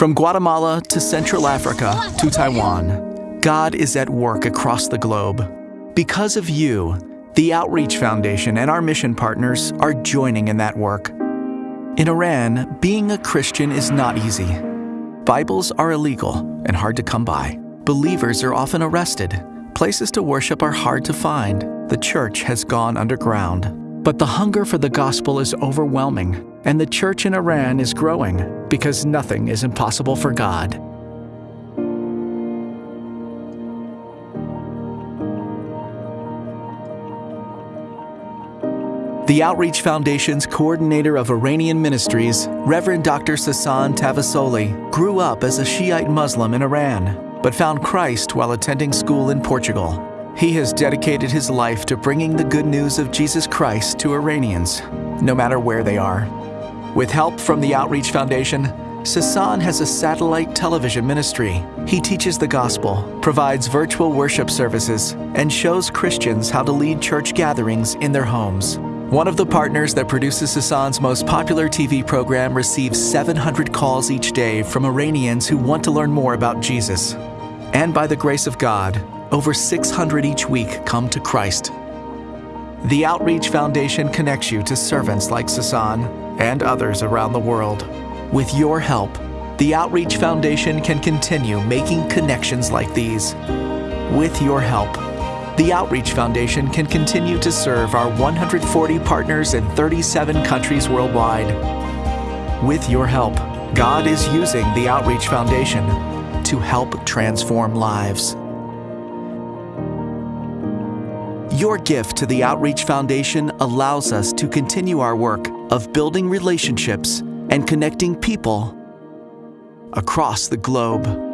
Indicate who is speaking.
Speaker 1: From Guatemala to Central Africa to Taiwan, God is at work across the globe. Because of you, the Outreach Foundation and our mission partners are joining in that work. In Iran, being a Christian is not easy. Bibles are illegal and hard to come by. Believers are often arrested. Places to worship are hard to find. The church has gone underground. But the hunger for the gospel is overwhelming, and the church in Iran is growing because nothing is impossible for God. The Outreach Foundation's coordinator of Iranian ministries, Reverend Dr. Sasan Tavassoli, grew up as a Shiite Muslim in Iran, but found Christ while attending school in Portugal. He has dedicated his life to bringing the good news of Jesus Christ to Iranians, no matter where they are. With help from the Outreach Foundation, Sasan has a satellite television ministry. He teaches the gospel, provides virtual worship services, and shows Christians how to lead church gatherings in their homes. One of the partners that produces Sasan's most popular TV program receives 700 calls each day from Iranians who want to learn more about Jesus. And by the grace of God, over 600 each week come to Christ. The Outreach Foundation connects you to servants like Sasan and others around the world. With your help, the Outreach Foundation can continue making connections like these. With your help, the Outreach Foundation can continue to serve our 140 partners in 37 countries worldwide. With your help, God is using the Outreach Foundation to help transform lives. Your gift to the Outreach Foundation allows us to continue our work of building relationships and connecting people across the globe.